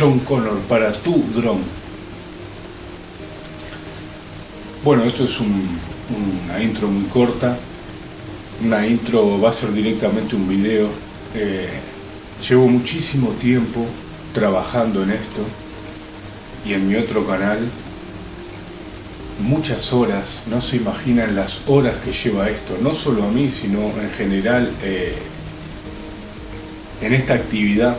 John Connor para tu dron. Bueno, esto es una intro muy corta. Una intro va a ser directamente un video. Eh, llevo muchísimo tiempo trabajando en esto y en mi otro canal muchas horas, no se imaginan las horas que lleva esto, no solo a mí, sino en general eh, en esta actividad,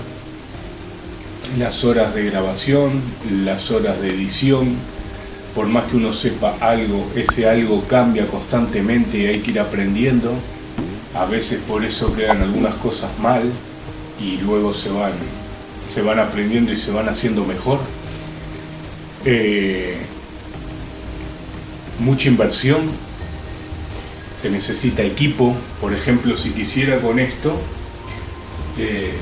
las horas de grabación, las horas de edición, por más que uno sepa algo, ese algo cambia constantemente y hay que ir aprendiendo, a veces por eso quedan algunas cosas mal y luego se van, se van aprendiendo y se van haciendo mejor. Eh, mucha inversión, se necesita equipo, por ejemplo, si quisiera con esto eh,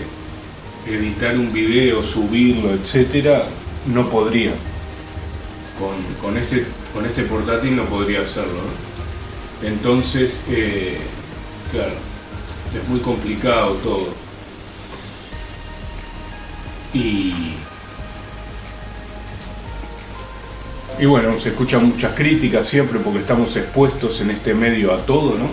editar un video, subirlo, etcétera, no podría. Con, este, con este portátil no podría hacerlo. Entonces, eh, claro, es muy complicado todo. Y Y bueno, se escuchan muchas críticas siempre porque estamos expuestos en este medio a todo, ¿no?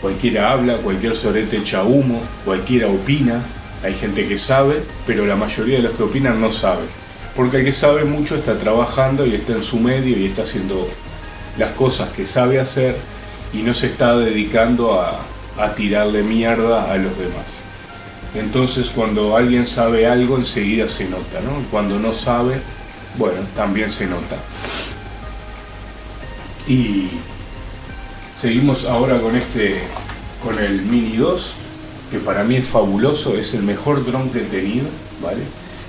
Cualquiera habla, cualquier sorete echa humo, cualquiera opina, hay gente que sabe, pero la mayoría de los que opinan no sabe. Porque el que sabe mucho está trabajando y está en su medio y está haciendo las cosas que sabe hacer y no se está dedicando a, a tirarle mierda a los demás. Entonces cuando alguien sabe algo enseguida se nota, ¿no? Cuando no sabe bueno, también se nota. Y seguimos ahora con este, con el Mini 2, que para mí es fabuloso, es el mejor dron que he tenido, ¿vale?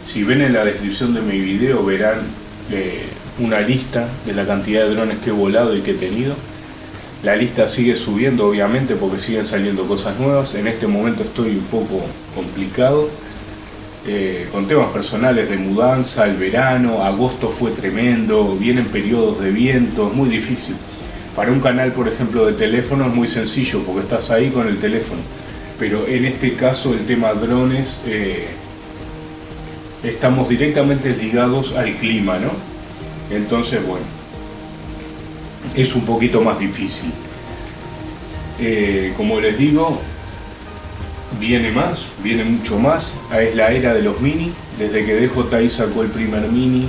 Si ven en la descripción de mi video verán eh, una lista de la cantidad de drones que he volado y que he tenido. La lista sigue subiendo obviamente porque siguen saliendo cosas nuevas. En este momento estoy un poco complicado eh, con temas personales de mudanza, el verano, agosto fue tremendo, vienen periodos de viento, es muy difícil. Para un canal, por ejemplo, de teléfono es muy sencillo porque estás ahí con el teléfono. Pero en este caso el tema drones, eh, estamos directamente ligados al clima, ¿no? Entonces, bueno, es un poquito más difícil. Eh, como les digo, viene más, viene mucho más, es la era de los mini, desde que DJI sacó el primer mini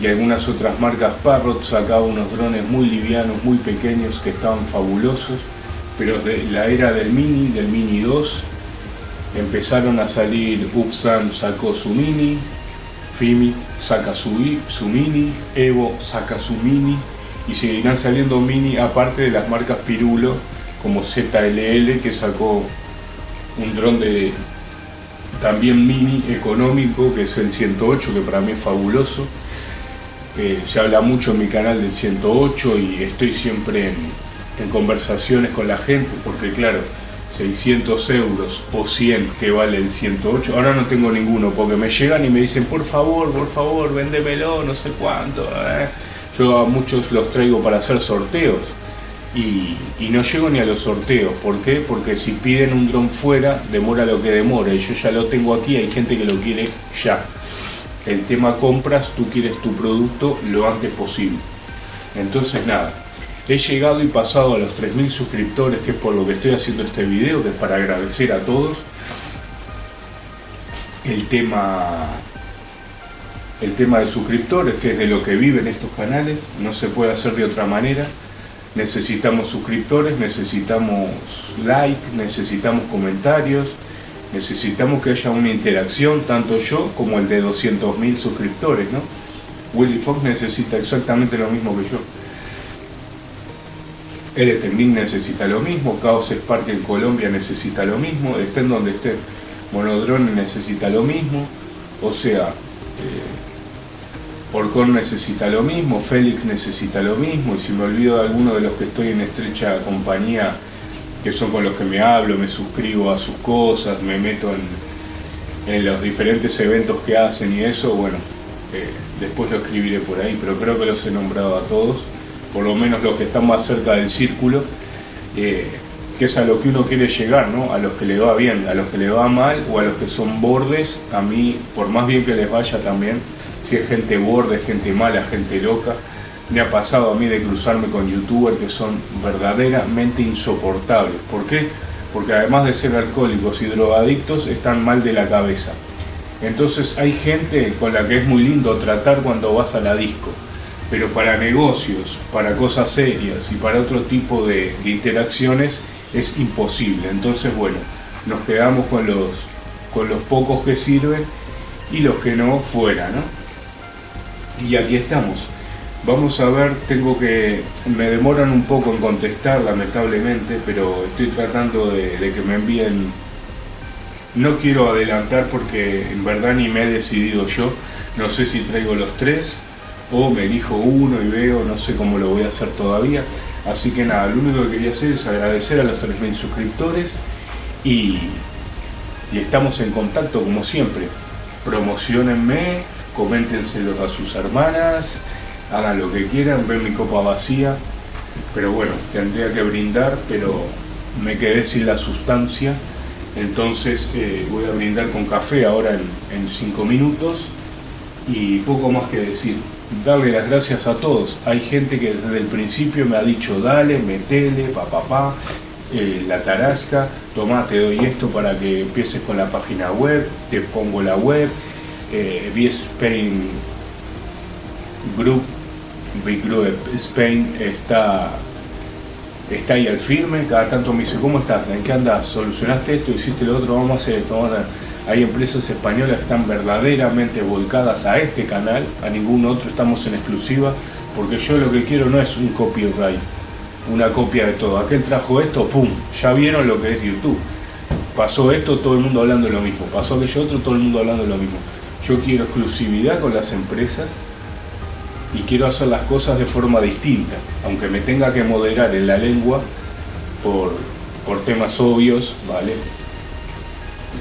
y algunas otras marcas Parrot sacaba unos drones muy livianos, muy pequeños que estaban fabulosos, pero de la era del mini, del mini 2, empezaron a salir, Upsan sacó su mini, Fimi saca su, mini, Evo saca su mini y seguirán saliendo mini aparte de las marcas Pirulo como ZLL que sacó un dron de también mini económico que es el 108 que para mí es fabuloso. Eh, se habla mucho en mi canal del 108 y estoy siempre en, conversaciones con la gente porque claro 600 euros o 100 que vale el 108 ahora no tengo ninguno porque me llegan y me dicen por favor por favor véndemelo no sé cuánto eh". yo a muchos los traigo para hacer sorteos y, no llego ni a los sorteos. ¿Por qué? Porque si piden un dron fuera, demora lo que demora. Y yo ya lo tengo aquí, hay gente que lo quiere ya. El tema compras, tú quieres tu producto lo antes posible. Entonces nada, he llegado y pasado a los 3.000 suscriptores, que es por lo que estoy haciendo este video, que es para agradecer a todos. El tema el tema de suscriptores, que es de lo que viven estos canales, no se puede hacer de otra manera. Necesitamos suscriptores, necesitamos like, necesitamos comentarios, necesitamos que haya una interacción, tanto yo como el de 200.000 suscriptores, ¿no? Willy Fox necesita exactamente lo mismo que yo. Eretemín necesita lo mismo, Chaos Spark en Colombia necesita lo mismo, estén donde esté, Monodrone necesita lo mismo, o sea, eh, necesita lo mismo, Félix necesita lo mismo, y si me olvido de alguno de los que estoy en estrecha compañía, que son con los que me hablo, me suscribo a sus cosas, me meto en, los diferentes eventos que hacen y eso, bueno, eh, después lo escribiré por ahí, pero creo que los he nombrado a todos, por lo menos los que están más cerca del círculo, eh, que es a lo que uno quiere llegar, ¿no? A los que le va bien, a los que le va mal o a los que son bordes, a mí, por más bien que les vaya también, si es gente borde, gente mala, gente loca, me ha pasado a mí de cruzarme con youtubers que son verdaderamente insoportables. ¿Por qué? Porque además de ser alcohólicos y drogadictos, están mal de la cabeza. Entonces hay gente con la que es muy lindo tratar cuando vas a la disco pero para negocios, para cosas serias y para otro tipo de, interacciones es imposible. Entonces, bueno, nos quedamos con los, con los pocos que sirven y los que no fuera, ¿no? Y aquí estamos. Vamos a ver, tengo que, me demoran un poco en contestar lamentablemente, pero estoy tratando de, de que me envíen, no quiero adelantar porque en verdad ni me he decidido yo, no sé si traigo los tres o me elijo uno y veo, no sé cómo lo voy a hacer todavía. Así que nada, lo único que quería hacer es agradecer a los 3.000 suscriptores y, y estamos en contacto como siempre. Promocionenme, coméntenselos a sus hermanas, hagan lo que quieran, ven mi copa vacía. Pero bueno, tendría que brindar, pero me quedé sin la sustancia. Entonces eh, voy a brindar con café ahora en 5 minutos y poco más que decir darle las gracias a todos. Hay gente que desde el principio me ha dicho, dale, metele, pa, pa, eh, la tarasca, toma, te doy esto para que empieces con la página web, te pongo la web, eh, Spain Group, Big Group Spain está, está ahí al firme, cada tanto me dice, ¿cómo estás? ¿En qué andas? ¿Solucionaste esto? ¿Hiciste lo otro? Vamos a hacer esto, vamos a hay empresas españolas que están verdaderamente volcadas a este canal, a ningún otro estamos en exclusiva, porque yo lo que quiero no es un copyright, una copia de todo. Aquel trajo esto, ¡pum! Ya vieron lo que es YouTube. Pasó esto, todo el mundo hablando lo mismo. Pasó aquello otro, todo el mundo hablando lo mismo. Yo quiero exclusividad con las empresas y quiero hacer las cosas de forma distinta, aunque me tenga que moderar en la lengua por, por temas obvios, ¿vale?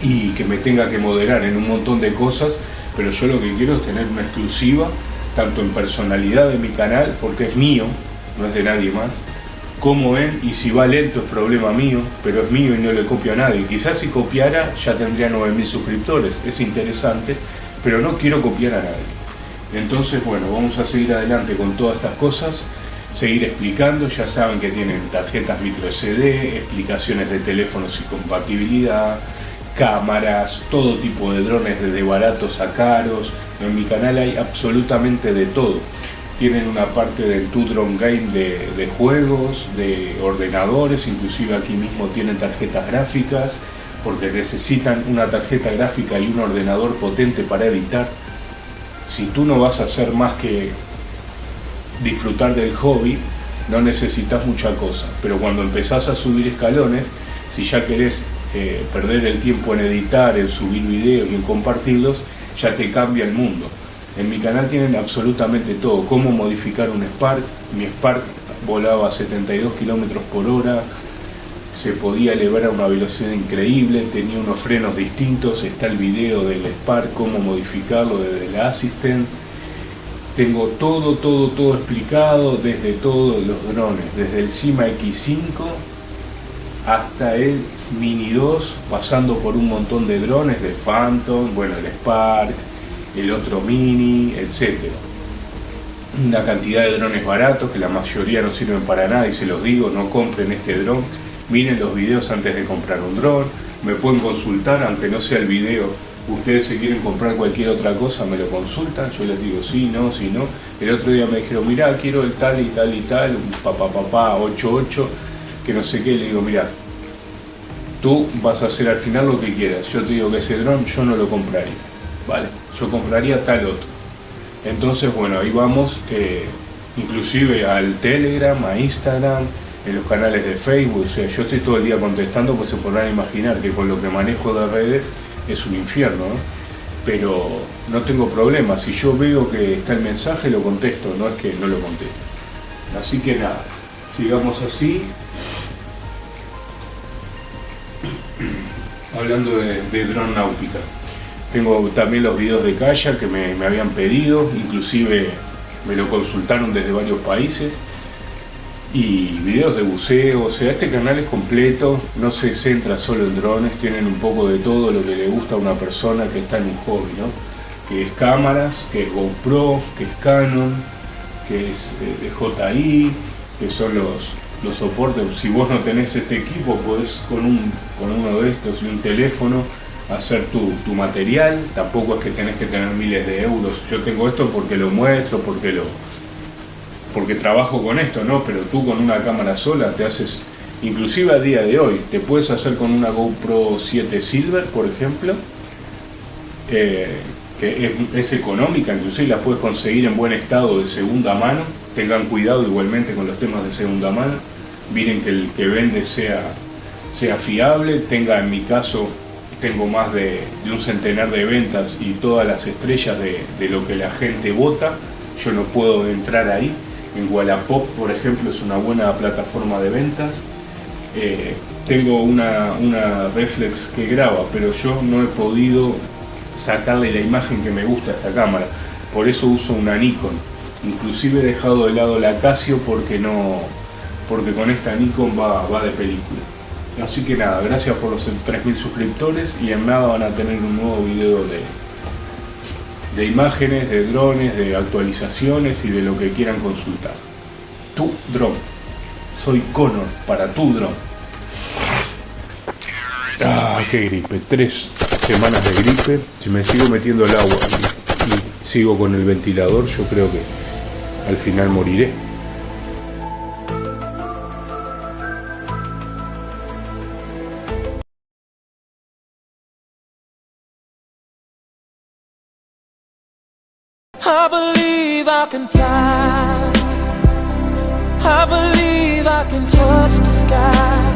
Y que me tenga que moderar en un montón de cosas, pero yo lo que quiero es tener una exclusiva, tanto en personalidad de mi canal, porque es mío, no es de nadie más, como en, y si va lento es problema mío, pero es mío y no le copio a nadie. Quizás si copiara ya tendría 9.000 suscriptores, es interesante, pero no quiero copiar a nadie. Entonces, bueno, vamos a seguir adelante con todas estas cosas, seguir explicando, ya saben que tienen tarjetas micro SD, explicaciones de teléfonos y compatibilidad, cámaras, todo tipo de drones, desde baratos a caros. En mi canal hay absolutamente de todo. Tienen una parte del Tu Drone Game de, juegos, de ordenadores, inclusive aquí mismo tienen tarjetas gráficas, porque necesitan una tarjeta gráfica y un ordenador potente para editar. Si tú no vas a hacer más que disfrutar del hobby, no necesitas mucha cosa. Pero cuando empezás a subir escalones, si ya querés eh, perder el tiempo en editar, en subir videos y en compartirlos, ya te cambia el mundo. En mi canal tienen absolutamente todo, cómo modificar un Spark, mi Spark volaba a 72 kilómetros por hora, se podía elevar a una velocidad increíble, tenía unos frenos distintos, está el video del Spark, cómo modificarlo desde la Assistant. Tengo todo, todo, todo explicado desde todos los drones, desde el Cima X5 hasta el Mini 2, pasando por un montón de drones, de Phantom, bueno, el Spark, el otro Mini, etc. Una cantidad de drones baratos que la mayoría no sirven para nada y se los digo, no compren este dron, miren los videos antes de comprar un dron, me pueden consultar, aunque no sea el video, ustedes si quieren comprar cualquier otra cosa me lo consultan, yo les digo sí, no, sí, no. El otro día me dijeron, mira, quiero el tal y tal y tal, un papá papá 88 que no sé qué, le digo, mira, tú vas a hacer al final lo que quieras. Yo te digo que ese dron yo no lo compraría, ¿vale? Yo compraría tal otro. Entonces, bueno, ahí vamos, eh, inclusive al Telegram, a Instagram, en los canales de Facebook, o sea, yo estoy todo el día contestando, pues se podrán imaginar que con lo que manejo de redes es un infierno, ¿no? Pero no tengo problema, si yo veo que está el mensaje lo contesto, no es que no lo contesto. Así que nada, sigamos así, hablando de, dron náutica. Tengo también los videos de Kaya que me, habían pedido, inclusive me lo consultaron desde varios países. y videos de buceo, o sea, este canal es completo, no se centra solo en drones, tienen un poco de todo lo que le gusta a una persona que está en un hobby, ¿no? Que es cámaras, que es GoPro, que es Canon, que es eh, que son los, los soportes. Si vos no tenés este equipo, podés con, un, con uno de estos y un teléfono hacer tu, tu material, tampoco es que tenés que tener miles de euros. Yo tengo esto porque lo muestro, porque lo, porque trabajo con esto, ¿no? Pero tú con una cámara sola te haces, inclusive a día de hoy, te puedes hacer con una GoPro 7 Silver, por ejemplo, eh, que es, económica, inclusive la puedes conseguir en buen estado de segunda mano. Tengan cuidado igualmente con los temas de segunda mano. Miren que el que vende sea, sea fiable, tenga en mi caso tengo más de, un centenar de ventas y todas las estrellas de, lo que la gente vota, yo no puedo entrar ahí, en Wallapop, por ejemplo, es una buena plataforma de ventas. Eh, tengo una, una reflex que graba, pero yo no he podido sacarle la imagen que me gusta a esta cámara. Por eso uso una Nikon. Inclusive he dejado de lado la Casio porque no porque con esta Nikon va, va de película. Así que nada, gracias por los 3.000 suscriptores y en nada van a tener un nuevo video de, de imágenes, de drones, de actualizaciones y de lo que quieran consultar. Tu drone. Soy Connor para tu drone. Ah, qué gripe. Tres semanas de gripe. Si me sigo metiendo el agua y sigo con el ventilador, yo creo que al final moriré. I believe I can fly. I believe I can touch the sky